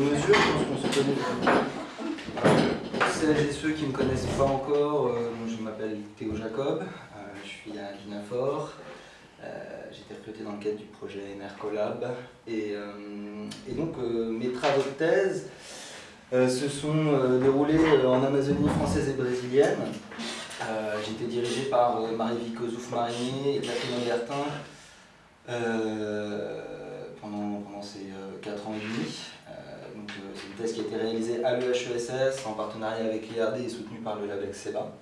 je pense qu'on se connaît. Pour celles et ceux qui ne me connaissent pas encore, je m'appelle Théo Jacob, je suis à l'INAFOR. J'ai été recruté dans le cadre du projet Collab. Et, et donc mes travaux de thèse se sont déroulés en Amazonie française et brésilienne. J'ai été dirigé par Marie-Vico Zouf-Marinier et Catherine Bertin pendant, pendant, ces 4 ans et demi. C'est une thèse qui a été réalisée à l'EHESS en partenariat avec l'IRD et soutenue par le label SEBA.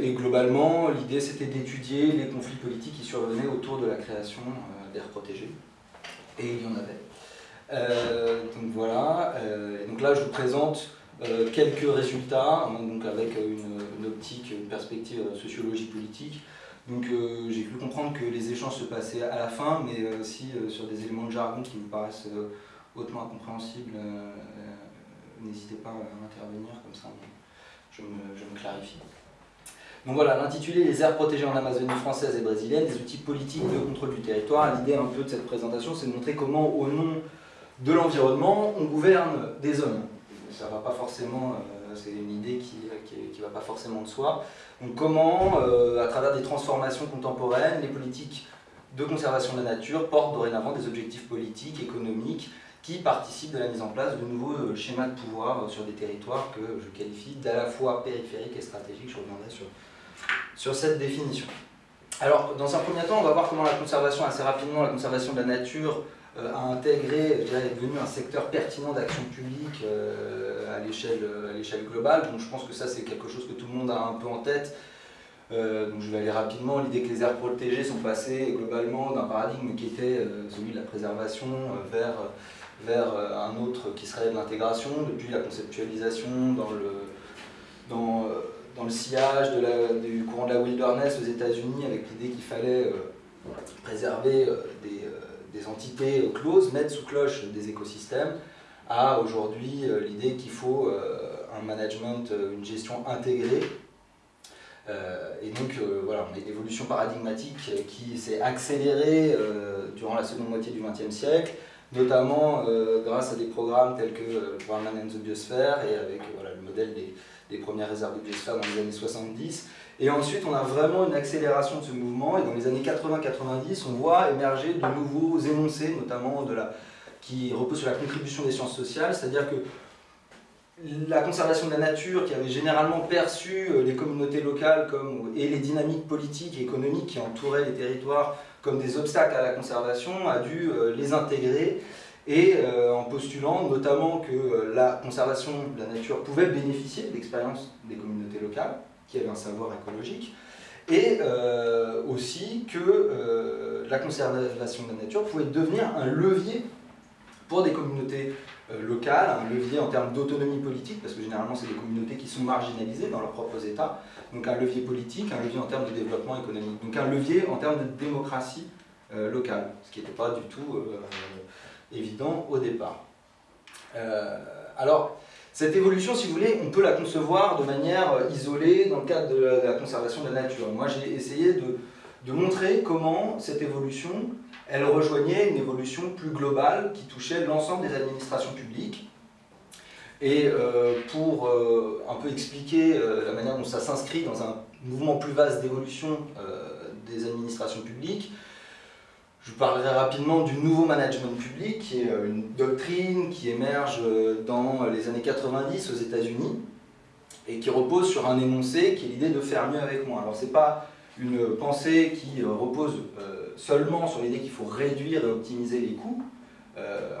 et globalement, l'idée c'était d'étudier les conflits politiques qui survenaient autour de la création d'aires protégées. Et il y en avait. donc voilà. donc là, je vous présente quelques résultats, hein, donc avec une, optique, une perspective sociologie politique, donc euh, j'ai pu comprendre que les échanges se passaient à la fin, mais euh, aussi euh, sur des éléments de jargon qui me paraissent hautement incompréhensibles. N'hésitez pas à intervenir, comme ça je me, clarifie. Donc voilà, l'intitulé Les aires protégées en Amazonie française et brésilienne, des outils politiques de contrôle du territoire. L'idée un peu de cette présentation, c'est de montrer comment, au nom de l'environnement, on gouverne des hommes. Ça va pas forcément, c'est une idée qui ne va pas forcément de soi. Donc comment, euh, à travers des transformations contemporaines, les politiques de conservation de la nature portent dorénavant des objectifs politiques, économiques, qui participent de la mise en place de nouveaux euh, schémas de pouvoir sur des territoires que je qualifie d'à la fois périphériques et stratégiques. Je reviendrai sur, sur cette définition. Alors, dans un premier temps, on va voir comment la conservation, assez rapidement, la conservation de la nature euh, a intégré, est devenu un secteur pertinent d'action publique euh, à l'échelle globale. Donc je pense que ça c'est quelque chose que tout le monde a un peu en tête. Euh, donc je vais aller rapidement. L'idée que les aires protégées sont passées globalement d'un paradigme qui était celui de la préservation vers, vers un autre qui serait de l'intégration, depuis la conceptualisation dans le, dans, dans le sillage du courant de la wilderness aux États-Unis avec l'idée qu'il fallait préserver des des entités closes mettent sous cloche des écosystèmes, à aujourd'hui euh, l'idée qu'il faut euh, un management, euh, une gestion intégrée. et donc voilà, on a une évolution paradigmatique qui s'est accélérée durant la seconde moitié du XXe siècle, notamment grâce à des programmes tels que le programme Man and the Biosphere et avec voilà, le modèle des, des premières réserves de biosphère dans les années 70. Et ensuite, on a vraiment une accélération de ce mouvement, et dans les années 80-90, on voit émerger de nouveaux énoncés, notamment de la, qui reposent sur la contribution des sciences sociales, c'est-à-dire que la conservation de la nature, qui avait généralement perçu euh, les communautés locales comme, et les dynamiques politiques et économiques qui entouraient les territoires comme des obstacles à la conservation, a dû euh, les intégrer. Et euh, en postulant notamment que la conservation de la nature pouvait bénéficier de l'expérience des communautés locales, qui avait un savoir écologique, et euh, aussi que euh, la conservation de la nature pouvait devenir un levier pour des communautés euh, locales, un levier en termes d'autonomie politique, parce que généralement c'est des communautés qui sont marginalisées dans leurs propres États, donc un levier politique, un levier en termes de développement économique, donc un levier en termes de démocratie locale, ce qui n'était pas du tout évident au départ. alors, cette évolution, si vous voulez, on peut la concevoir de manière euh, isolée dans le cadre de la conservation de la nature. Moi, j'ai essayé de, montrer comment cette évolution, elle rejoignait une évolution plus globale qui touchait l'ensemble des administrations publiques. Et euh, pour euh, un peu expliquer la manière dont ça s'inscrit dans un mouvement plus vaste d'évolution des administrations publiques, je parlerai rapidement du nouveau management public, qui est euh, une doctrine qui émerge euh, dans les années 90 aux États-Unis et qui repose sur un énoncé qui est l'idée de faire mieux avec moins. Alors c'est pas une pensée qui euh, repose seulement sur l'idée qu'il faut réduire et optimiser les coûts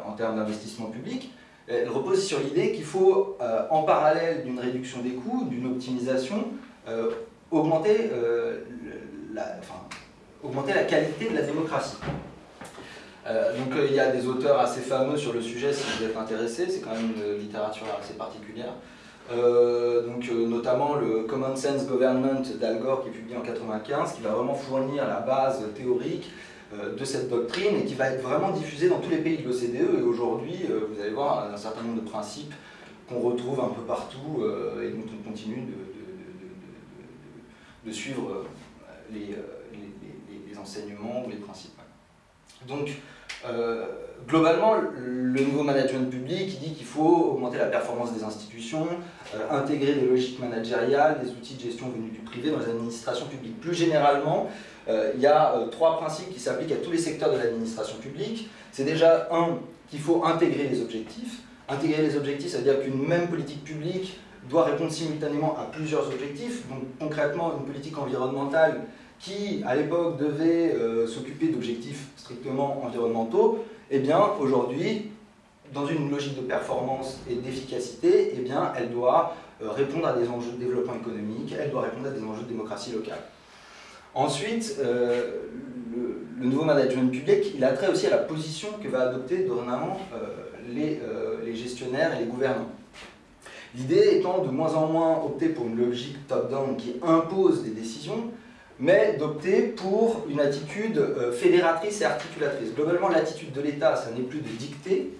en termes d'investissement public, elle repose sur l'idée qu'il faut, en parallèle d'une réduction des coûts, d'une optimisation, augmenter la, qualité de la démocratie. Euh, donc euh, il y a des auteurs assez fameux sur le sujet si vous êtes intéressé, c'est quand même une littérature assez particulière. Euh, donc notamment le Common Sense Government d'Al Gore qui est publié en 1995, qui va vraiment fournir la base théorique de cette doctrine et qui va être vraiment diffusée dans tous les pays de l'OCDE et aujourd'hui vous allez voir un certain nombre de principes qu'on retrouve un peu partout et dont on continue de, suivre les, enseignements ou les principes. Donc, globalement, le nouveau management public dit qu'il faut augmenter la performance des institutions, intégrer des logiques managériales, des outils de gestion venus du privé dans les administrations publiques. Plus généralement, il y a trois principes qui s'appliquent à tous les secteurs de l'administration publique. C'est déjà, un, qu'il faut intégrer les objectifs. Intégrer les objectifs, ça veut dire qu'une même politique publique doit répondre simultanément à plusieurs objectifs. Donc concrètement, une politique environnementale qui, à l'époque, devait euh, s'occuper d'objectifs strictement environnementaux, eh bien, aujourd'hui, dans une logique de performance et d'efficacité, eh bien, elle doit euh, répondre à des enjeux de développement économique, elle doit répondre à des enjeux de démocratie locale. Ensuite, euh, le, nouveau management public, il a trait aussi à la position que va adopter dorénavant les, les gestionnaires et les gouvernants. L'idée étant de moins en moins opter pour une logique top-down qui impose des décisions, mais d'opter pour une attitude euh, fédératrice et articulatrice. Globalement, l'attitude de l'État, ça n'est plus de dicter,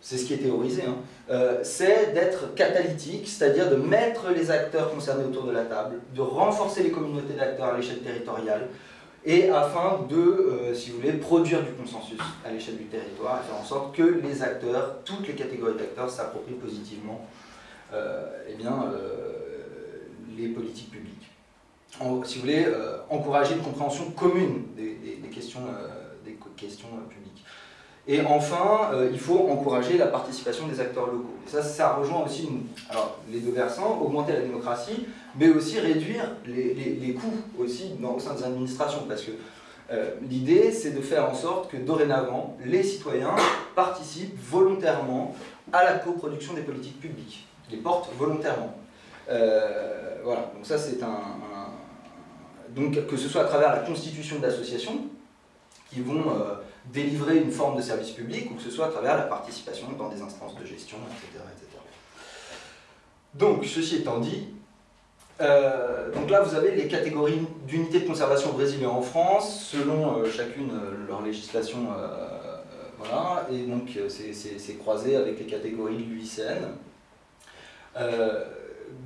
c'est ce qui est théorisé, hein, euh, c'est d'être catalytique, c'est-à-dire de mettre les acteurs concernés autour de la table, de renforcer les communautés d'acteurs à l'échelle territoriale, et afin de, euh, si vous voulez, produire du consensus à l'échelle du territoire et faire en sorte que les acteurs, toutes les catégories d'acteurs s'approprient positivement eh bien, les politiques publiques. Si vous voulez, encourager une compréhension commune des, questions, des questions publiques. Et enfin, il faut encourager la participation des acteurs locaux. Et ça, ça rejoint aussi alors, les deux versants, augmenter la démocratie, mais aussi réduire les, coûts aussi au sein des administrations. Parce que euh, l'idée, c'est de faire en sorte que dorénavant, les citoyens participent volontairement à la coproduction des politiques publiques, les portent volontairement. Euh, voilà, donc ça c'est un, Donc que ce soit à travers la constitution d'associations qui vont euh, délivrer une forme de service public, ou que ce soit à travers la participation dans des instances de gestion, etc. etc. Donc, ceci étant dit, euh, donc là, vous avez les catégories d'unités de conservation au en France, selon euh, chacune leur législation. voilà, et donc c'est croisé avec les catégories de l'UICN.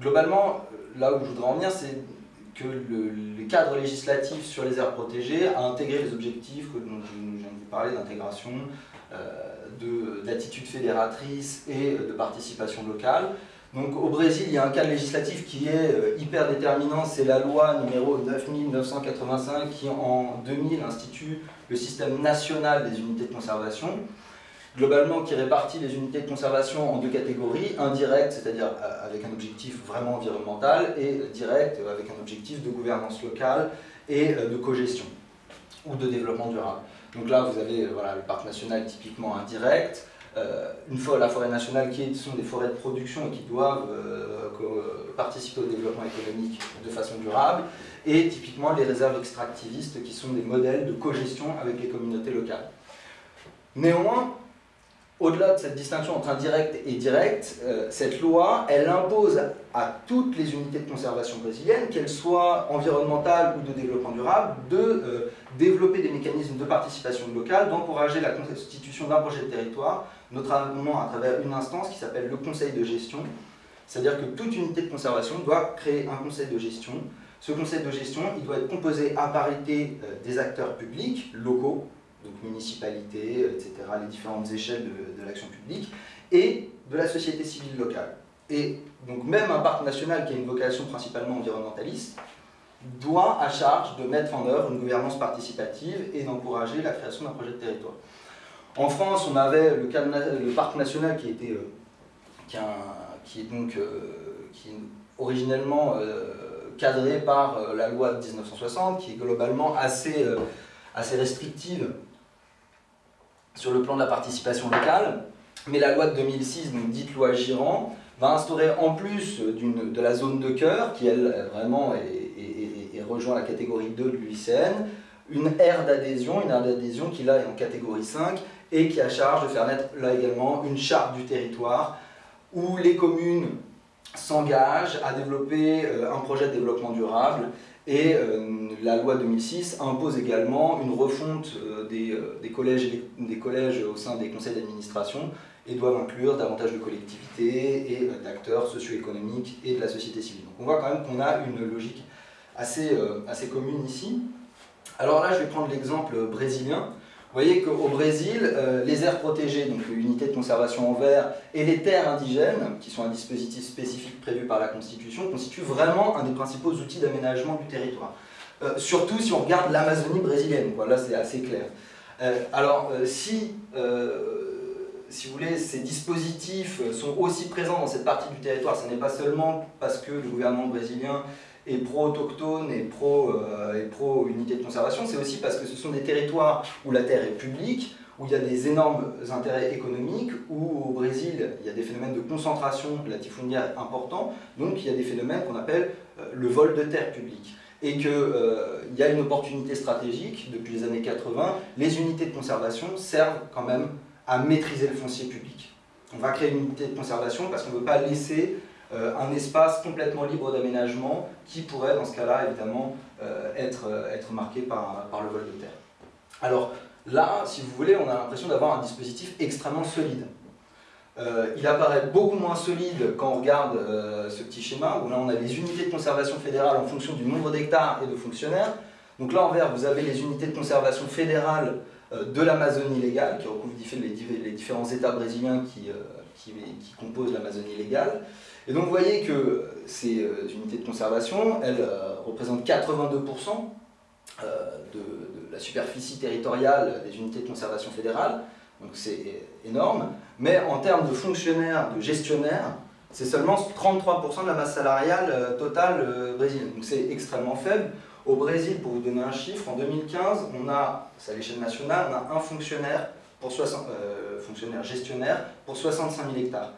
globalement, là où je voudrais en venir, c'est que le, cadre législatif sur les aires protégées a intégré les objectifs que dont je viens de vous parler d'intégration, d'attitude fédératrice et de participation locale. Donc au Brésil, il y a un cadre législatif qui est euh, hyper déterminant, c'est la loi numéro 9985 qui en 2000 institue le système national des unités de conservation, globalement qui répartit les unités de conservation en deux catégories, indirect, c'est-à-dire euh, avec un objectif vraiment environnemental, et direct, euh, avec un objectif de gouvernance locale et de cogestion ou de développement durable. Donc là, vous avez voilà, le parc national typiquement indirect, euh, une fois la forêt nationale qui sont des forêts de production et qui doivent euh, participer au développement économique de façon durable, et typiquement les réserves extractivistes qui sont des modèles de cogestion avec les communautés locales. Néanmoins, au-delà de cette distinction entre indirect et direct, euh, cette loi, elle impose à toutes les unités de conservation brésiliennes, qu'elles soient environnementales ou de développement durable, de développer des mécanismes de participation locale, d'encourager la constitution d'un projet de territoire, notamment à travers une instance qui s'appelle le conseil de gestion. C'est-à-dire que toute unité de conservation doit créer un conseil de gestion. Ce conseil de gestion, il doit être composé à parité euh, des acteurs publics, locaux, donc municipalités, etc., les différentes échelles de, l'action publique, et de la société civile locale. Et donc même un parc national qui a une vocation principalement environnementaliste, doit à charge de mettre en œuvre une gouvernance participative et d'encourager la création d'un projet de territoire. En France, on avait le, parc national qui, était, euh, qui, est donc euh, qui originellement euh, cadré par la loi de 1960, qui est globalement assez, assez restrictive sur le plan de la participation locale. Mais la loi de 2006, donc dite loi Girand, va instaurer en plus de la zone de cœur, qui elle vraiment rejoint la catégorie 2 de l'UICN, une aire d'adhésion, une aire d'adhésion qui là est en catégorie 5, et qui a charge de faire naître là également une charte du territoire où les communes s'engagent à développer euh, un projet de développement durable et euh, la loi 2006 impose également une refonte euh, des, collèges, des collèges au sein des conseils d'administration et doivent inclure davantage de collectivités et d'acteurs socio-économiques et de la société civile. Donc on voit quand même qu'on a une logique assez, assez commune ici. Alors là, je vais prendre l'exemple brésilien voyez qu'au Brésil, euh, les aires protégées, donc l'unité de conservation en vert, et les terres indigènes, qui sont un dispositif spécifique prévu par la Constitution, constituent vraiment un des principaux outils d'aménagement du territoire. Euh, surtout si on regarde l'Amazonie brésilienne, c'est assez clair. Euh, alors, si, si vous voulez, ces dispositifs sont aussi présents dans cette partie du territoire, ce n'est pas seulement parce que le gouvernement brésilien et pro-autochtone et pro-unité pro de conservation, c'est aussi parce que ce sont des territoires où la terre est publique, où il y a des énormes intérêts économiques, où au Brésil, il y a des phénomènes de concentration latifundiaire importants, donc il y a des phénomènes qu'on appelle euh, le vol de terre publique. Et qu'il euh, y a une opportunité stratégique, depuis les années 80, les unités de conservation servent quand même à maîtriser le foncier public. On va créer une unité de conservation parce qu'on ne veut pas laisser euh, un espace complètement libre d'aménagement qui pourrait, dans ce cas-là, évidemment, euh, être, euh, être marqué par, par le vol de terre. Alors là, si vous voulez, on a l'impression d'avoir un dispositif extrêmement solide. il apparaît beaucoup moins solide quand on regarde ce petit schéma, où là on a les unités de conservation fédérale en fonction du nombre d'hectares et de fonctionnaires. Donc là en vert, vous avez les unités de conservation fédérale de l'Amazonie légale, qui recouvrent les, différents États brésiliens qui, qui, qui composent l'Amazonie légale. Et donc vous voyez que ces euh, unités de conservation, elles euh, représentent 82% euh, de, la superficie territoriale des unités de conservation fédérale, donc c'est énorme, mais en termes de fonctionnaires, de gestionnaires, c'est seulement 33% de la masse salariale totale brésilienne, donc c'est extrêmement faible. Au Brésil, pour vous donner un chiffre, en 2015, on a, c'est à l'échelle nationale, on a un fonctionnaire, pour 60, fonctionnaire gestionnaire pour 65 000 hectares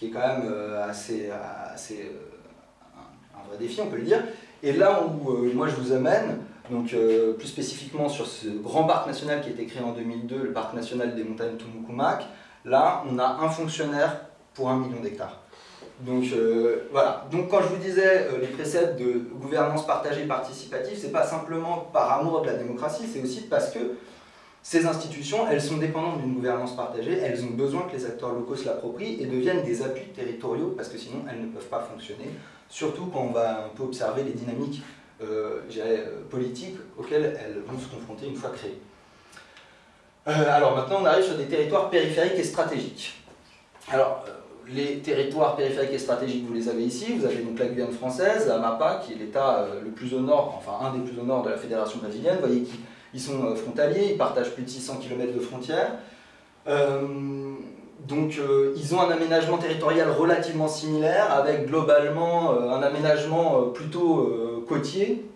qui est quand même euh, assez, assez euh, un, vrai défi, on peut le dire. Et là où euh, moi je vous amène, donc plus spécifiquement sur ce grand parc national qui a été créé en 2002, le parc national des montagnes Tumucumac, là on a un fonctionnaire pour un million d'hectares. Donc voilà, donc quand je vous disais les préceptes de gouvernance partagée participative, c'est pas simplement par amour de la démocratie, c'est aussi parce que ces institutions, elles sont dépendantes d'une gouvernance partagée, elles ont besoin que les acteurs locaux se l'approprient et deviennent des appuis territoriaux parce que sinon elles ne peuvent pas fonctionner, surtout quand on va un peu observer les dynamiques euh, euh politiques auxquelles elles vont se confronter une fois créées. Euh, alors maintenant on arrive sur des territoires périphériques et stratégiques. Alors euh, les territoires périphériques et stratégiques, vous les avez ici, vous avez donc la Guyane française, la MAPA, qui est l'état le plus au nord, enfin un des plus au nord de la fédération brésilienne, vous voyez qui ils sont euh, frontaliers, ils partagent plus de 600 km de frontières. Euh, donc euh, ils ont un aménagement territorial relativement similaire, avec globalement un aménagement plutôt côtier,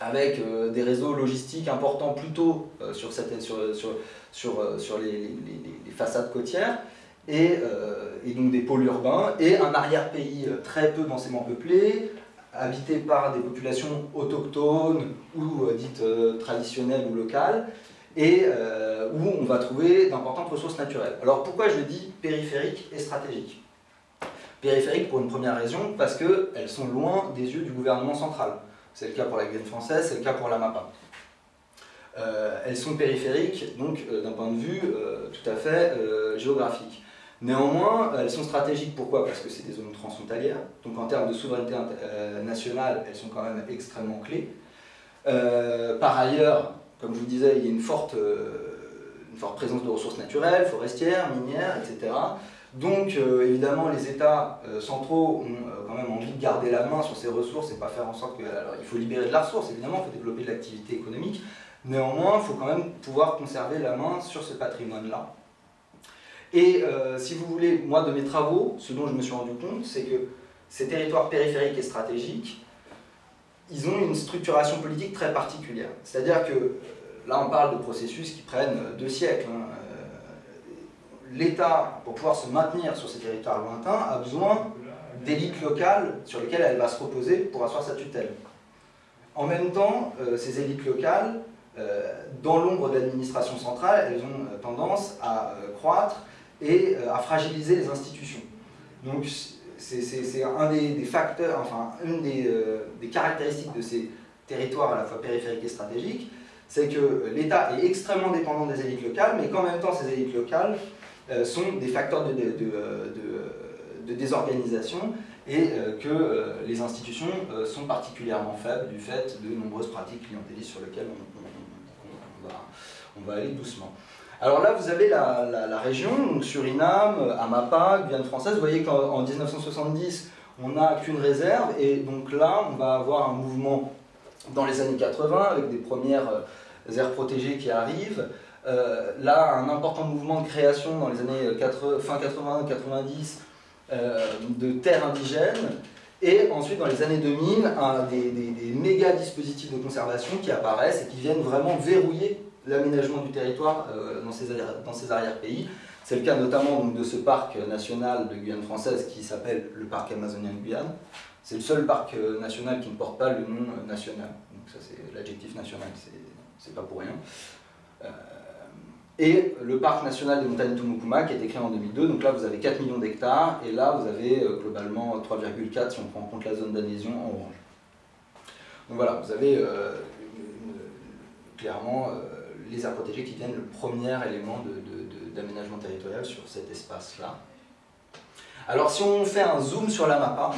avec des réseaux logistiques importants plutôt sur, sur, sur, sur, sur les, les, façades côtières, et, et, donc des pôles urbains, et un arrière-pays très peu densément peuplé, habité par des populations autochtones ou euh, dites euh, traditionnelles ou locales, et euh, où on va trouver d'importantes ressources naturelles. Alors pourquoi je dis périphérique et stratégique? Périphérique pour une première raison, parce qu'elles sont loin des yeux du gouvernement central. C'est le cas pour la Guyane française, c'est le cas pour la MAPA. elles sont périphériques, donc d'un point de vue tout à fait géographique. Néanmoins, elles sont stratégiques, pourquoi? Parce que c'est des zones transfrontalières, donc en termes de souveraineté euh, nationale, elles sont quand même extrêmement clés. Euh, par ailleurs, comme je vous disais, il y a une forte, euh, une forte présence de ressources naturelles, forestières, minières, etc. Donc évidemment, les États centraux ont quand même envie de garder la main sur ces ressources et pas faire en sorte que... Alors il faut libérer de la ressource, évidemment, il faut développer de l'activité économique. Néanmoins, il faut quand même pouvoir conserver la main sur ce patrimoine-là. Et euh, si vous voulez, moi de mes travaux, ce dont je me suis rendu compte, c'est que ces territoires périphériques et stratégiques, ils ont une structuration politique très particulière. C'est-à-dire que, euh, là on parle de processus qui prennent euh, deux siècles. Hein. L'État, pour pouvoir se maintenir sur ces territoires lointains, a besoin d'élites locales sur lesquelles elle va se reposer pour asseoir sa tutelle. En même temps, ces élites locales, dans l'ombre de l'administration centrale, elles ont tendance à croître et euh, à fragiliser les institutions. Donc c'est un des, facteurs, enfin une euh, des, caractéristiques de ces territoires à la fois périphériques et stratégiques, c'est que l'État est extrêmement dépendant des élites locales, mais qu'en même temps ces élites locales euh, sont des facteurs de, désorganisation et que les institutions sont particulièrement faibles du fait de nombreuses pratiques clientélistes sur lesquelles on va aller doucement. Alors là, vous avez la, région, donc Suriname, Amapa, Guyane française. Vous voyez qu'en 1970, on n'a qu'une réserve, et donc là, on va avoir un mouvement dans les années 80, avec des premières euh, aires protégées qui arrivent. Euh, là, un important mouvement de création dans les années fin 80-90 euh, de terres indigènes, et ensuite, dans les années 2000, un, des, des, méga dispositifs de conservation qui apparaissent et qui viennent vraiment verrouiller l'aménagement du territoire dans ces, dans ces arrière-pays. C'est le cas notamment donc, de ce parc national de Guyane française qui s'appelle le parc amazonien de Guyane. C'est le seul parc national qui ne porte pas le nom national. Donc ça c'est l'adjectif national, c'est pas pour rien. Euh, et le parc national des montagnes Tumukuma qui a été créé en 2002, donc là vous avez 4 millions d'hectares, et là vous avez euh, globalement 3,4 si on prend en compte la zone d'adhésion en orange. Donc voilà, vous avez euh, clairement les aires protégées qui deviennent le premier élément d'aménagement territorial sur cet espace-là. Alors si on fait un zoom sur la mappa,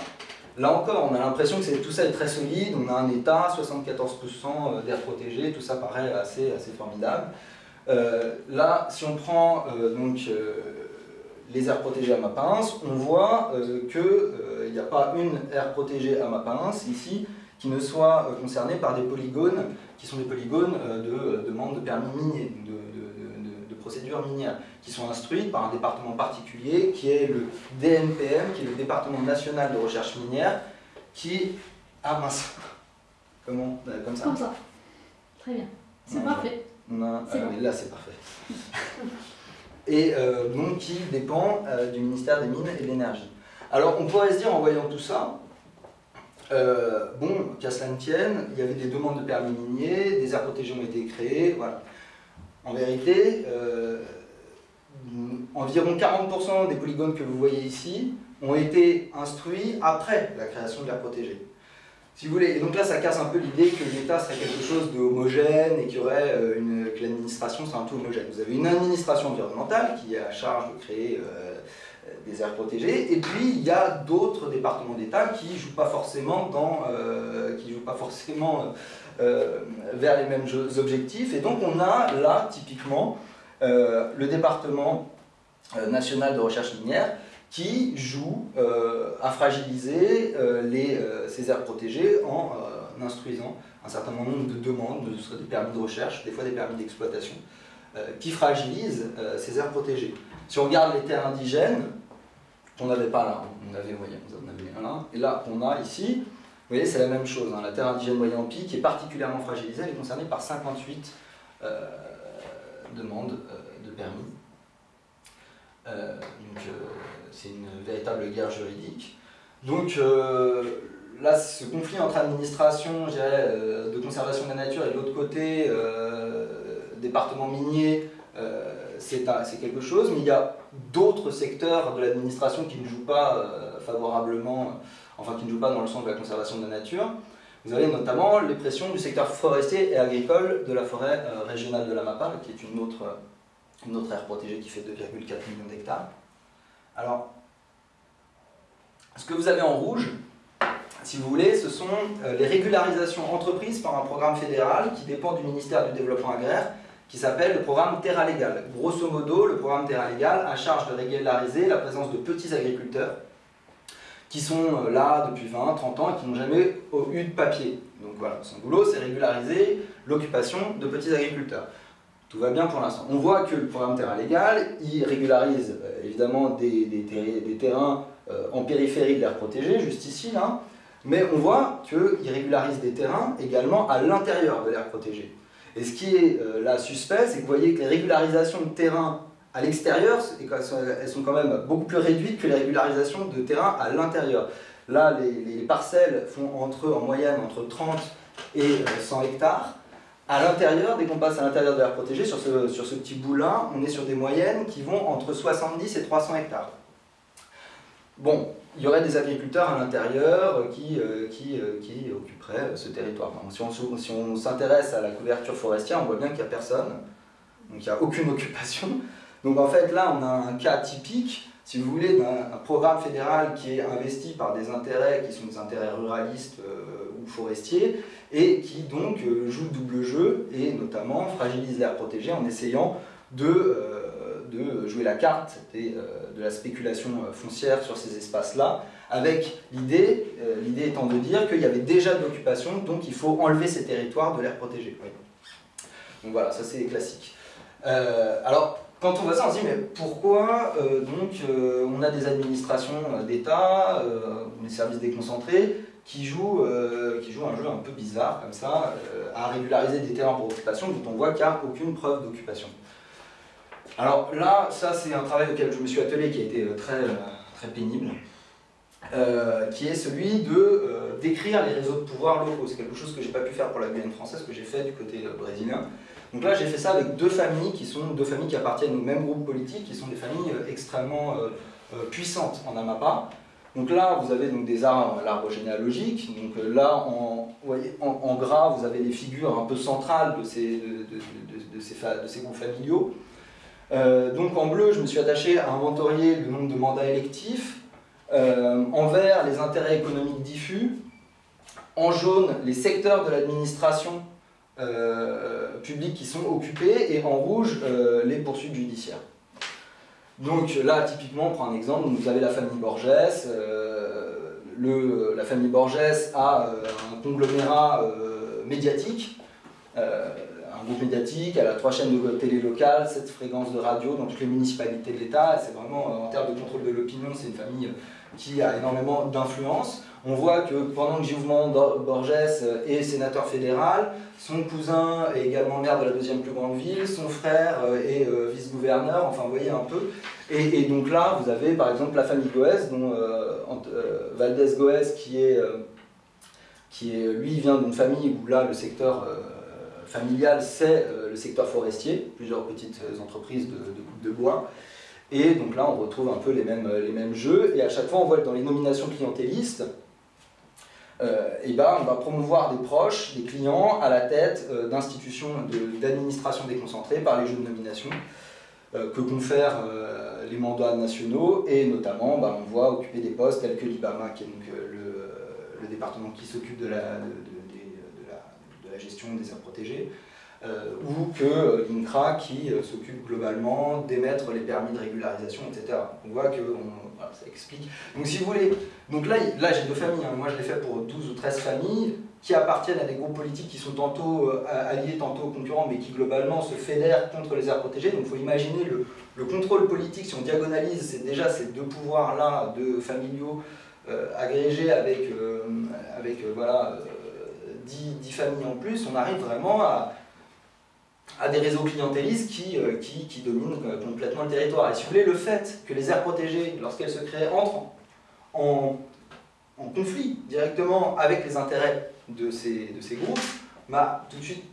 Là encore, on a l'impression que tout ça est très solide, on a un état, 74% d'air protégé, tout ça paraît assez, formidable. Euh, là, si on prend euh, donc, euh, les aires protégées à Mapins, on voit qu'il n'y a pas une aire protégée à Mapins ici qui ne soit concernée par des polygones qui sont des polygones de demande de permis minier, procédures minières qui sont instruites par un département particulier qui est le DNPM, qui est le département national de recherche minière, qui... Ah mince Comment bah, Comme ça Comme ça. Très bien. C'est parfait. Non, euh, là c'est parfait. et euh, donc qui dépend euh, du ministère des Mines et de l'Énergie. Alors on pourrait se dire en voyant tout ça, bon, qu'à cela ne tienne, il y avait des demandes de permis miniers, des aires protégées ont été créées, voilà. En vérité, euh, environ 40% des polygones que vous voyez ici ont été instruits après la création de l'aire protégée. Si vous voulez, et donc là ça casse un peu l'idée que l'État serait quelque chose d'homogène et qu'il y aurait euh, une, que l'administration serait un tout homogène. Vous avez une administration environnementale qui est à charge de créer euh, des aires protégées, et puis il y a d'autres départements d'État qui ne jouent pas forcément, dans, qui jouent pas forcément euh, vers les mêmes objectifs. Et donc on a là, typiquement, euh, le département euh, national de recherche minière qui joue à fragiliser les, ces aires protégées en instruisant un certain nombre de demandes, ce serait des permis de recherche, des fois des permis d'exploitation, qui fragilisent ces aires protégées. Si on regarde les terres indigènes, on n'avait pas là, on avait, voyez, on avait un là, et là on a ici vous voyez, c'est la même chose. Hein. La terre indigène Moyen-Pi, qui est particulièrement fragilisée, elle est concernée par 58 euh, demandes euh, de permis. Euh, donc, c'est une véritable guerre juridique. Donc, là, ce conflit entre administration de conservation de la nature et de l'autre côté, département minier, c'est quelque chose, mais il y a d'autres secteurs de l'administration qui ne jouent pas favorablement enfin qui ne jouent pas dans le sens de la conservation de la nature. Vous avez notamment les pressions du secteur forestier et agricole de la forêt euh, régionale de la Mapa, qui est une autre, une autre aire protégée qui fait 2,4 millions d'hectares. Alors, ce que vous avez en rouge, si vous voulez, ce sont euh, les régularisations entreprises par un programme fédéral qui dépend du ministère du Développement agraire, qui s'appelle le programme Terra Légal. Grosso modo, le programme Terra Légal a charge de régulariser la présence de petits agriculteurs qui sont euh, là depuis 20, 30 ans et qui n'ont jamais eu de papier. Donc voilà, son boulot, c'est régulariser l'occupation de petits agriculteurs. Tout va bien pour l'instant. On voit que le programme Terrain Légal, il régularise euh, évidemment des, des, terrains euh, en périphérie de l'air protégé, juste ici, là, mais on voit qu'il régularise des terrains également à l'intérieur de l'air protégé. Et ce qui est là suspect, c'est que vous voyez que les régularisations de terrains à l'extérieur, elles sont quand même beaucoup plus réduites que les régularisations de terrain à l'intérieur. Là, les, parcelles font entre, en moyenne entre 30 et 100 euh, hectares. À l'intérieur, dès qu'on passe à l'intérieur de l'air protégé, sur ce, sur ce petit bout-là, on est sur des moyennes qui vont entre 70 et 300 hectares. Bon, il y aurait des agriculteurs à l'intérieur qui, euh, qui, euh, qui, occuperaient ce territoire. si on s'intéresse à la couverture forestière, on voit bien qu'il n'y a personne, donc il n'y a aucune occupation. Donc en fait là on a un cas typique, si vous voulez, d'un programme fédéral qui est investi par des intérêts qui sont des intérêts ruralistes euh, ou forestiers, et qui donc joue le double jeu, et notamment fragilise l'air protégé en essayant de, de jouer la carte de la spéculation foncière sur ces espaces-là, avec l'idée, l'idée étant de dire qu'il y avait déjà de l'occupation, donc il faut enlever ces territoires de l'air protégé. Donc voilà, ça c'est classique. alors, quand on voit ça, on se dit, mais pourquoi euh, donc, euh, on a des administrations euh, d'État, des services déconcentrés, qui jouent, qui jouent un jeu un peu bizarre, comme ça, à régulariser des terrains pour occupation, dont on voit qu'il n'y a aucune preuve d'occupation. Alors là, ça c'est un travail auquel je me suis attelé qui a été très, très pénible, qui est celui de décrire les réseaux de pouvoir locaux. C'est quelque chose que je n'ai pas pu faire pour la Guyane française, que j'ai fait du côté brésilien. Donc là, j'ai fait ça avec deux familles qui sont deux familles qui appartiennent au même groupe politique, qui sont des familles euh, extrêmement euh, euh, puissantes en Amapa. Donc là, vous avez donc des arbres, l'arbre généalogique. Donc là, en, en, gras, vous avez les figures un peu centrales de ces, de, ces, de ces, groupes familiaux. Donc en bleu, je me suis attaché à inventorier le nombre de mandats électifs. en vert, les intérêts économiques diffus. En jaune, les secteurs de l'administration euh, publics qui sont occupés et en rouge euh, les poursuites judiciaires. Donc là, typiquement, on prend un exemple, vous avez la famille Borges, euh, la famille Borges a un conglomérat médiatique, groupe médiatique, elle a trois chaînes de télé locales, sept fréquences de radio dans toutes les municipalités de l'État, c'est vraiment, en termes de contrôle de l'opinion, c'est une famille qui a énormément d'influence. On voit que pendant que Giouvement Borges est sénateur fédéral, son cousin est également maire de la deuxième plus grande ville, son frère euh, est euh, vice-gouverneur, enfin vous voyez un peu. Et, donc là, vous avez par exemple la famille Goès, dont euh, Valdez Goès, qui est, qui est, lui vient d'une famille où là le secteur familial c'est le secteur forestier, plusieurs petites entreprises de, de, de bois. Et donc là, on retrouve un peu les mêmes, les mêmes jeux. Et à chaque fois, on voit que dans les nominations clientélistes, euh, et ben, on va promouvoir des proches, des clients à la tête euh, d'institutions d'administration déconcentrée par les jeux de nomination euh, que confèrent les mandats nationaux et notamment ben, on voit occuper des postes tels que l'IBAMA qui est donc le, département qui s'occupe de la, gestion des aires protégées ou que l'INCRA qui s'occupe globalement d'émettre les permis de régularisation, etc. On voit que ça explique. Donc si vous voulez, donc là, là j'ai deux familles, hein. moi je l'ai fait pour 12 ou 13 familles qui appartiennent à des groupes politiques qui sont tantôt euh, alliés, tantôt concurrents, mais qui globalement se fédèrent contre les aires protégées. Donc il faut imaginer le, contrôle politique, si on diagonalise, c'est déjà ces deux pouvoirs-là, de familiaux, euh, agrégés avec, euh, avec voilà, 10, 10 familles en plus, on arrive vraiment à des réseaux clientélistes qui, euh, dominent euh, complètement le territoire. Et si vous voulez, le fait que les aires protégées, lorsqu'elles se créent, entrent en, conflit directement avec les intérêts de ces, groupes, m'a tout de suite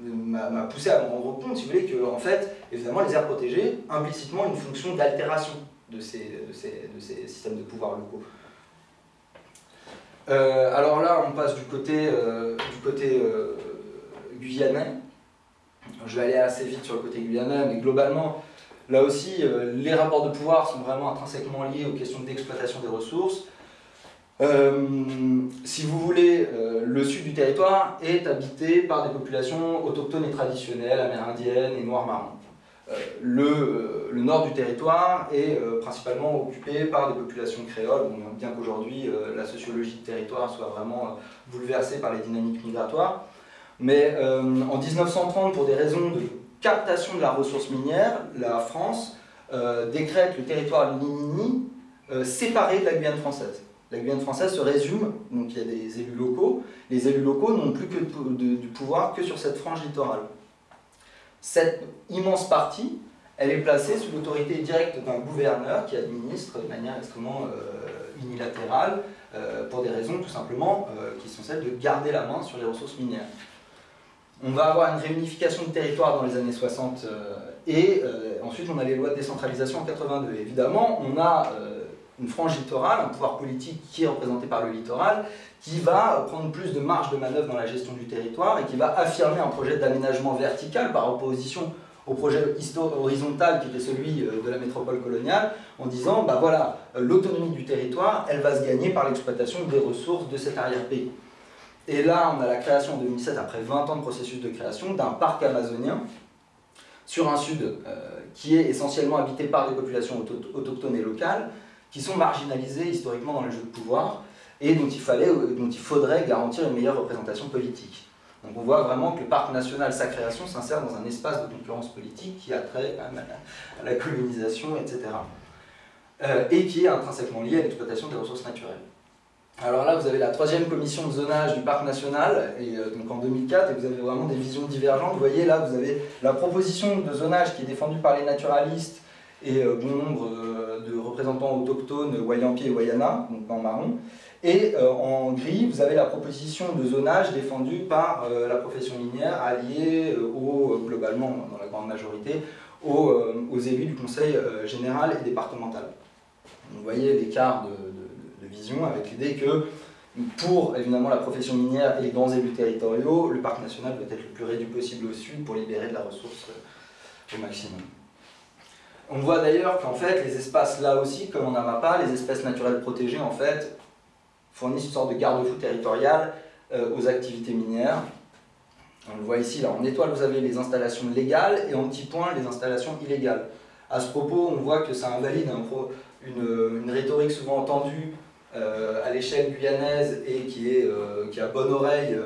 m'a poussé à me rendre compte, si vous voulez, que en fait, évidemment, les aires protégées, implicitement, une fonction d'altération de ces, de, ces, de ces, systèmes de pouvoir locaux. Euh, alors là, on passe du côté, du côté guyanais. Je vais aller assez vite sur le côté guyanais, mais globalement, là aussi, euh, les rapports de pouvoir sont vraiment intrinsèquement liés aux questions d'exploitation des ressources. Euh, si vous voulez, euh, le sud du territoire est habité par des populations autochtones et traditionnelles, amérindiennes et noires marrons. Le, le, nord du territoire est principalement occupé par des populations créoles, bien qu'aujourd'hui la sociologie du territoire soit vraiment bouleversée par les dynamiques migratoires. Mais euh, en 1930, pour des raisons de captation de la ressource minière, la France euh, décrète le territoire de euh, séparé de la Guyane française. La Guyane française se résume, donc il y a des élus locaux, les élus locaux n'ont plus que du pouvoir que sur cette frange littorale. Cette immense partie, elle est placée sous l'autorité directe d'un gouverneur qui administre de manière extrêmement unilatérale, pour des raisons tout simplement qui sont celles de garder la main sur les ressources minières. On va avoir une réunification du territoire dans les années 60 euh, et euh, ensuite on a les lois de décentralisation en 82. évidemment, on a euh, une frange littorale, un pouvoir politique qui est représenté par le littoral, qui va prendre plus de marge de manœuvre dans la gestion du territoire et qui va affirmer un projet d'aménagement vertical par opposition au projet horizontal qui était celui euh, de la métropole coloniale, en disant, bah voilà, euh, l'autonomie du territoire, elle va se gagner par l'exploitation des ressources de cet arrière-pays. Et là, on a la création en 2007, après 20 ans de processus de création, d'un parc amazonien sur un sud qui est essentiellement habité par des populations autochtones et locales, qui sont marginalisées historiquement dans les jeux de pouvoir, et dont il, fallait, dont il faudrait garantir une meilleure représentation politique. Donc on voit vraiment que le parc national, sa création, s'insère dans un espace de concurrence politique qui a trait à la colonisation, etc. Euh, et qui est intrinsèquement lié à l'exploitation des ressources naturelles. Alors là, vous avez la troisième commission de zonage du parc national, et euh, donc en 2004, et vous avez vraiment des visions divergentes. Vous voyez là, vous avez la proposition de zonage qui est défendue par les naturalistes et euh, bon nombre de représentants autochtones, Wayampi et Wayana, donc en marron. Et euh, en gris, vous avez la proposition de zonage défendue par euh, la profession minière, alliée euh, globalement, dans la grande majorité, aux, élus du conseil général et départemental. vous voyez l'écart de, de, vision avec l'idée que pour évidemment la profession minière et les grands élus territoriaux, le parc national doit être le plus réduit possible au sud pour libérer de la ressource au maximum. On voit d'ailleurs qu'en fait, les espaces là aussi, comme en pas, les espèces naturelles protégées, en fait, fournissent une sorte de garde-fou territorial euh, aux activités minières. On le voit ici, là, en étoile, vous avez les installations légales et en petit point, les installations illégales. À ce propos, on voit que ça invalide une, rhétorique souvent entendue euh, à l'échelle guyanaise et qui, est, euh, qui a bonne oreille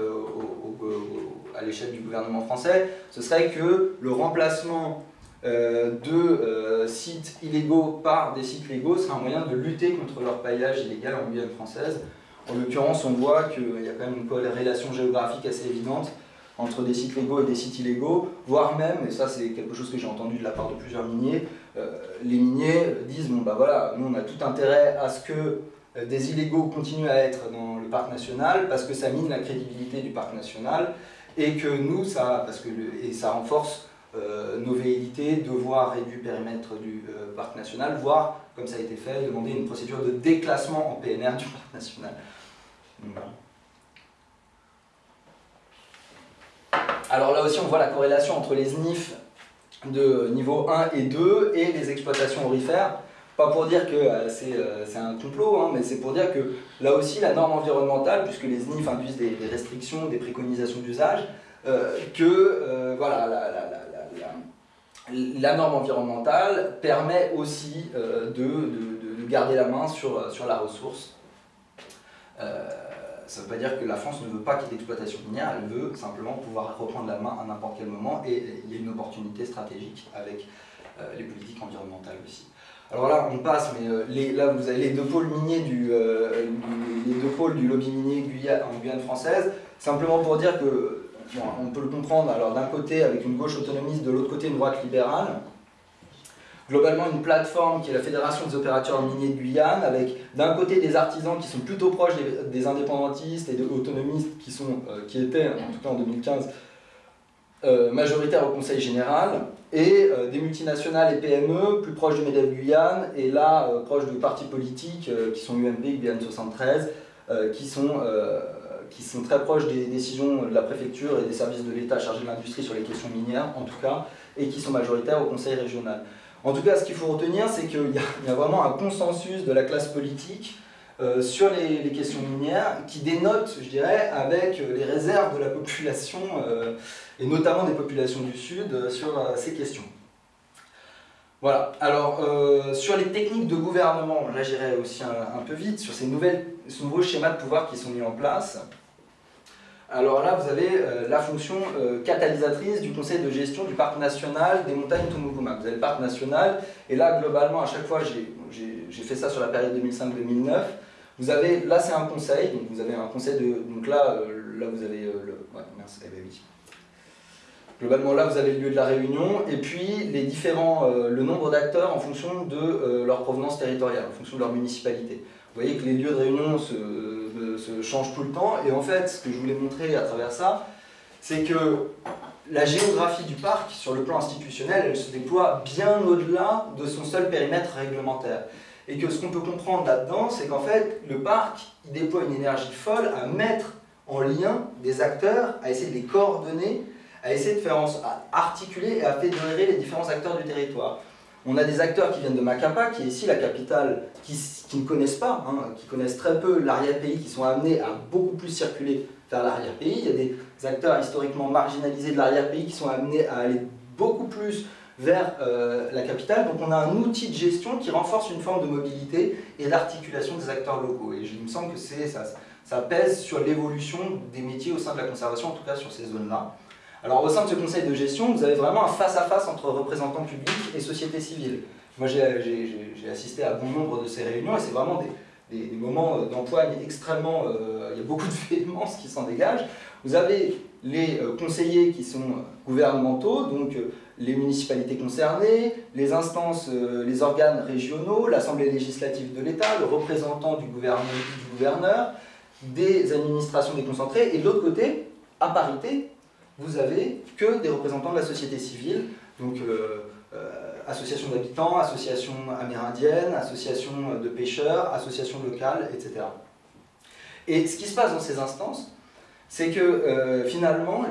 à l'échelle du gouvernement français, ce serait que le remplacement de sites illégaux par des sites légaux serait un moyen de lutter contre leur paillage illégal en Guyane française. En l'occurrence, on voit qu'il y a quand même une corrélation géographique assez évidente entre des sites légaux et des sites illégaux, voire même, et ça c'est quelque chose que j'ai entendu de la part de plusieurs miniers, euh, les miniers disent, bon bah voilà, nous on a tout intérêt à ce que euh, des illégaux continuent à être dans le parc national, parce que ça mine la crédibilité du parc national, et que nous, ça, parce que et ça renforce euh, nos velléités de voir réduit le périmètre du parc national, voire, comme ça a été fait, demander une procédure de déclassement en PNR du parc national. Alors là aussi, on voit la corrélation entre les SNIF de niveau 1 et 2 et les exploitations aurifères. Pas pour dire que euh, euh, c'est un complot, hein, mais c'est pour dire que là aussi, la norme environnementale, puisque les SNIF induisent des, restrictions, des préconisations d'usage, euh, que voilà, la, norme environnementale permet aussi de, garder la main sur, sur la ressource ça ne veut pas dire que la France ne veut pas qu'il y ait d'exploitation minière, elle veut simplement pouvoir reprendre la main à n'importe quel moment et il y a une opportunité stratégique avec euh, les politiques environnementales aussi. Alors là, on passe, mais euh, là, vous avez les deux pôles miniers du, euh, les deux pôles du lobby minier en Guyane française, simplement pour dire que, on peut le comprendre, alors d'un côté avec une gauche autonomiste, de l'autre côté une droite libérale, globalement une plateforme qui est la Fédération des opérateurs miniers de Guyane, avec d'un côté des artisans qui sont plutôt proches des, indépendantistes et des autonomistes qui, sont, euh, qui étaient, en tout cas en 2015, euh, majoritaires au Conseil Général, et euh, des multinationales et PME plus proches du MEDEF Guyane, et là proches de partis politiques qui sont UMP, Guyane 73, qui sont qui sont très proches des décisions de la préfecture et des services de l'État chargés de l'industrie sur les questions minières, en tout cas, et qui sont majoritaires au Conseil régional. En tout cas, ce qu'il faut retenir, c'est qu'il y, a vraiment un consensus de la classe politique euh, sur les, questions minières qui dénote, je dirais, avec les réserves de la population, euh, et notamment des populations du Sud, euh, sur ces questions. Voilà, alors sur les techniques de gouvernement, là j'irai aussi un, peu vite, sur ces, nouvelles, ces nouveaux schémas de pouvoir qui sont mis en place, alors là, vous avez euh, la fonction euh, catalysatrice du conseil de gestion du parc national des montagnes Tumukuma. Vous avez le parc national, et là, globalement, à chaque fois, j'ai fait ça sur la période 2005-2009. Vous avez, là, c'est un conseil, donc vous avez un conseil de, donc là, euh, là, vous avez le, merci, eh ben. Globalement, là, vous avez lieu de la réunion, et puis les différents, le nombre d'acteurs en fonction de leur provenance territoriale, en fonction de leur municipalité. Vous voyez que les lieux de réunion se, se, changent tout le temps. Et en fait, ce que je voulais montrer à travers ça, c'est que la géographie du parc, sur le plan institutionnel, elle se déploie bien au-delà de son seul périmètre réglementaire. Et que ce qu'on peut comprendre là-dedans, c'est qu'en fait, le parc, il déploie une énergie folle à mettre en lien des acteurs, à essayer de les coordonner à essayer de faire articuler et à fédérer les différents acteurs du territoire. On a des acteurs qui viennent de Macapa, qui est ici la capitale, qui, ne connaissent pas, hein, qui connaissent très peu l'arrière-pays, qui sont amenés à beaucoup plus circuler vers l'arrière-pays. Il y a des acteurs historiquement marginalisés de l'arrière-pays qui sont amenés à aller beaucoup plus vers euh, la capitale. Donc on a un outil de gestion qui renforce une forme de mobilité et l'articulation des acteurs locaux. Et il me semble que ça, pèse sur l'évolution des métiers au sein de la conservation, en tout cas sur ces zones-là. Alors au sein de ce conseil de gestion, vous avez vraiment un face-à-face entre représentants publics et société civile. Moi j'ai assisté à bon nombre de ces réunions et c'est vraiment des, moments euh, d'empoigne extrêmement... Euh, il y a beaucoup de véhémence qui s'en dégage. Vous avez les euh, conseillers qui sont gouvernementaux, donc les municipalités concernées, les instances, les organes régionaux, l'Assemblée législative de l'État, le représentant du, gouverneur, des administrations déconcentrées, et de l'autre côté, à parité, vous avez que des représentants de la société civile, donc euh, euh, associations d'habitants, associations amérindiennes, associations de pêcheurs, associations locales, etc. Et ce qui se passe dans ces instances, c'est que euh, finalement,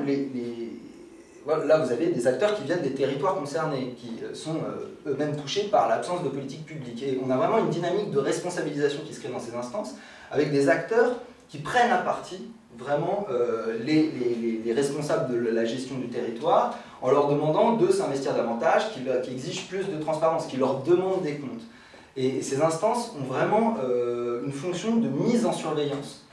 là vous avez des acteurs qui viennent des territoires concernés, qui sont eux-mêmes touchés par l'absence de politique publique. Et on a vraiment une dynamique de responsabilisation qui se crée dans ces instances, avec des acteurs qui prennent à partie vraiment euh, les, les, responsables de la gestion du territoire en leur demandant de s'investir davantage, qui, qui, exigent plus de transparence, qui leur demandent des comptes. Et ces instances ont vraiment euh, une fonction de mise en surveillance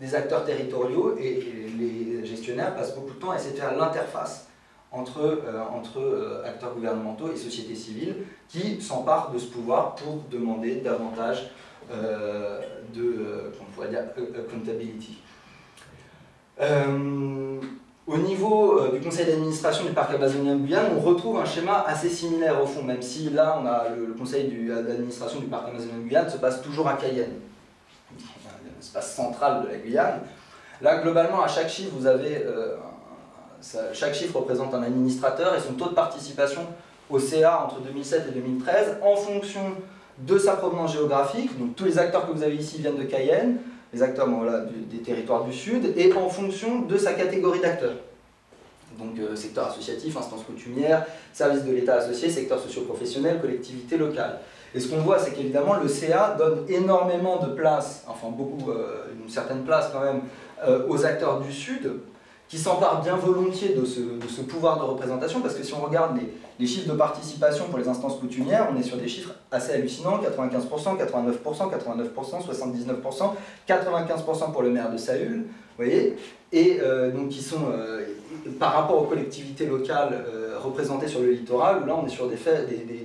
des acteurs territoriaux et, les gestionnaires passent beaucoup de temps à essayer de faire l'interface entre, euh, entre acteurs gouvernementaux et sociétés civiles qui s'emparent de ce pouvoir pour demander davantage de, on pourrait dire, accountability. Euh, au niveau euh, du conseil d'administration du parc amazonien de Guyane, on retrouve un schéma assez similaire au fond, même si là, on a le, conseil d'administration du parc amazonien de Guyane se passe toujours à Cayenne, l'espace central de la Guyane. Là, globalement, à chaque chiffre, vous avez euh, chaque chiffre représente un administrateur et son taux de participation au CA entre 2007 et 2013 en fonction de sa provenance géographique. Donc tous les acteurs que vous avez ici viennent de Cayenne les acteurs des territoires du Sud, et en fonction de sa catégorie d'acteurs. Donc euh, secteur associatif, instance coutumière, service de l'État associé, secteur socio-professionnel, collectivité locale. Et ce qu'on voit, c'est qu'évidemment, le CA donne énormément de place, enfin beaucoup, euh, une certaine place quand même, euh, aux acteurs du Sud, qui s'emparent bien volontiers de ce, pouvoir de représentation, parce que si on regarde les, chiffres de participation pour les instances coutumières, on est sur des chiffres assez hallucinants, 95%, 89%, 89%, 79%, 95% pour le maire de Saül, vous voyez, et euh, donc qui sont, euh, par rapport aux collectivités locales euh, représentées sur le littoral, là on est sur des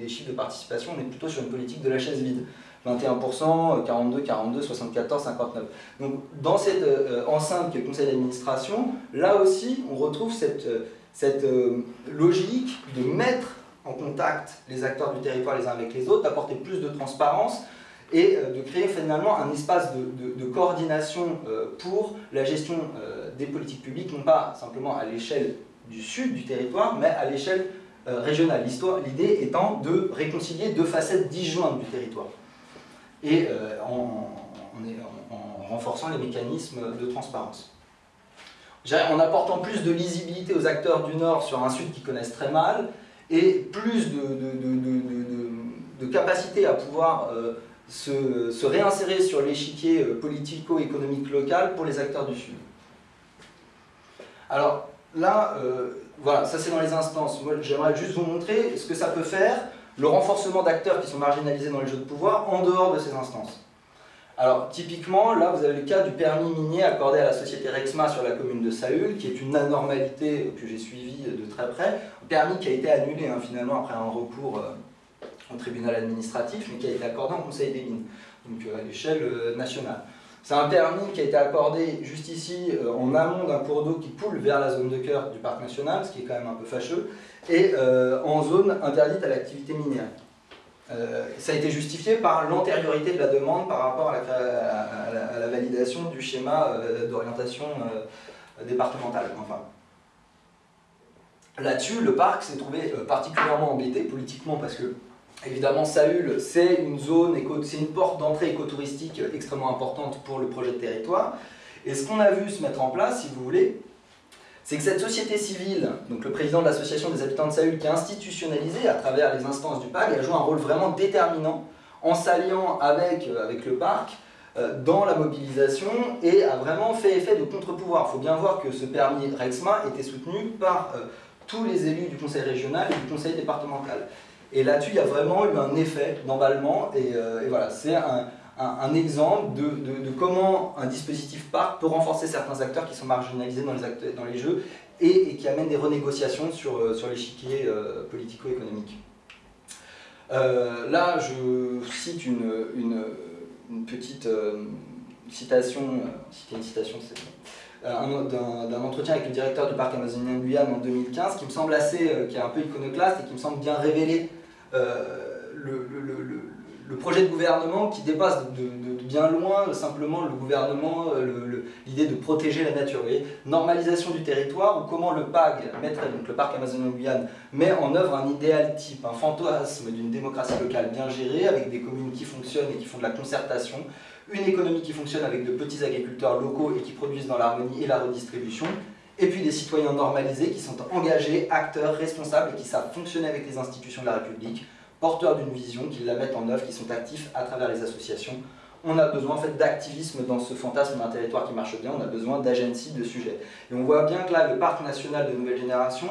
chiffres de participation, on est plutôt sur une politique de la chaise vide. 21%, 42, 42, 74, 59. Donc dans cette euh, enceinte qui est le conseil d'administration, là aussi on retrouve cette, euh, cette euh, logique de mettre en contact les acteurs du territoire les uns avec les autres, d'apporter plus de transparence et de créer finalement un espace de, de, coordination pour la gestion des politiques publiques, non pas simplement à l'échelle du sud du territoire, mais à l'échelle régionale. L'idée étant de réconcilier deux facettes disjointes du territoire et euh, en, renforçant les mécanismes de transparence. En apportant plus de lisibilité aux acteurs du Nord sur un Sud qui connaissent très mal, et plus de, capacité à pouvoir euh, se, réinsérer sur l'échiquier euh, politico-économique local pour les acteurs du Sud. Alors là, voilà, ça c'est dans les instances. J'aimerais juste vous montrer ce que ça peut faire le renforcement d'acteurs qui sont marginalisés dans les jeux de pouvoir en dehors de ces instances. Alors typiquement, là vous avez le cas du permis minier accordé à la société Rexma sur la commune de Saül, qui est une anormalité que j'ai suivie de très près, un permis qui a été annulé hein, finalement après un recours euh, au tribunal administratif, mais qui a été accordé en Conseil des mines, donc euh, à l'échelle euh, nationale. C'est un permis qui a été accordé juste ici, en amont d'un cours d'eau qui coule vers la zone de cœur du parc national, ce qui est quand même un peu fâcheux, et euh, en zone interdite à l'activité minière. Euh, ça a été justifié par l'antériorité de la demande par rapport à la, validation du schéma euh, d'orientation départementale. Enfin, Là-dessus, le parc s'est trouvé particulièrement embêté politiquement parce que, évidemment, Saül, c'est une zone, c'est une porte d'entrée écotouristique extrêmement importante pour le projet de territoire. Et ce qu'on a vu se mettre en place, si vous voulez, c'est que cette société civile, donc le président de l'association des habitants de Saül, qui est institutionnalisée à travers les instances du PAG, a joué un rôle vraiment déterminant en s'alliant avec, euh, le parc euh, dans la mobilisation et a vraiment fait effet de contre-pouvoir. Il faut bien voir que ce permis Rexma était soutenu par euh, tous les élus du conseil régional et du conseil départemental. Et là-dessus, il y a vraiment eu un effet d'emballement et, et voilà, c'est un, exemple de, comment un dispositif parc peut renforcer certains acteurs qui sont marginalisés dans les, jeux et, qui amènent des renégociations sur, sur l'échiquier politico-économique. Euh, là, je cite une, petite euh, citation, euh, une citation, d'un entretien avec le directeur du parc amazonien de Guyane en 2015, qui me semble assez, qui est un peu iconoclaste et qui me semble bien révéler le, le projet de gouvernement qui dépasse de, bien loin simplement le gouvernement, euh, l'idée de protéger la nature. Normalisation du territoire, ou comment le PAG, donc le parc amazonien Guyane, met en œuvre un idéal type, un fantasme d'une démocratie locale bien gérée, avec des communes qui fonctionnent et qui font de la concertation, une économie qui fonctionne avec de petits agriculteurs locaux et qui produisent dans l'harmonie et la redistribution, et puis des citoyens normalisés qui sont engagés, acteurs, responsables et qui savent fonctionner avec les institutions de la République, porteurs d'une vision, qui la mettent en œuvre, qui sont actifs à travers les associations. On a besoin en fait, d'activisme dans ce fantasme d'un territoire qui marche bien, on a besoin d'agency de sujet. Et on voit bien que là, le parc national de nouvelle génération,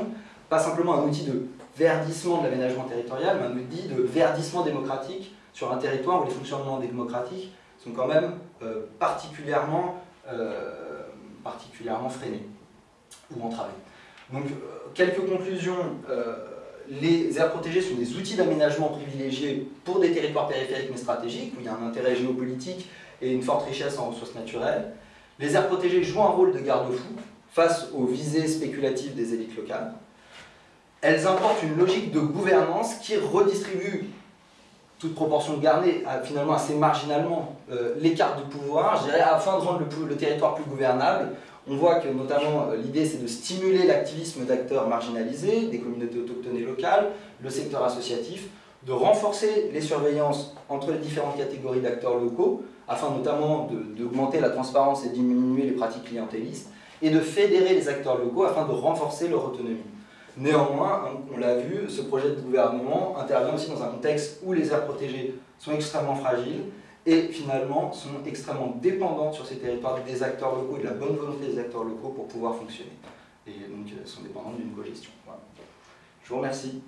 pas simplement un outil de verdissement de l'aménagement territorial, mais un outil de verdissement démocratique sur un territoire où les fonctionnements démocratiques sont quand même euh, particulièrement, euh, particulièrement freinés ou entravés. Donc, euh, quelques conclusions les aires protégées sont des outils d'aménagement privilégiés pour des territoires périphériques mais stratégiques, où il y a un intérêt géopolitique et une forte richesse en ressources naturelles. Les aires protégées jouent un rôle de garde-fou face aux visées spéculatives des élites locales. Elles importent une logique de gouvernance qui redistribue, toute proportion gardée, finalement assez marginalement, euh, les cartes de pouvoir, afin de rendre le territoire plus gouvernable, on voit que notamment euh, l'idée c'est de stimuler l'activisme d'acteurs marginalisés, des communautés autochtones locales, le secteur associatif, de renforcer les surveillances entre les différentes catégories d'acteurs locaux, afin notamment d'augmenter la transparence et diminuer les pratiques clientélistes, et de fédérer les acteurs locaux afin de renforcer leur autonomie. Néanmoins, on l'a vu, ce projet de gouvernement intervient aussi dans un contexte où les aires protégées sont extrêmement fragiles, et finalement sont extrêmement dépendantes sur ces territoires des acteurs locaux et de la bonne volonté des acteurs locaux pour pouvoir fonctionner. Et donc euh, sont dépendantes d'une co-gestion. Voilà. Je vous remercie.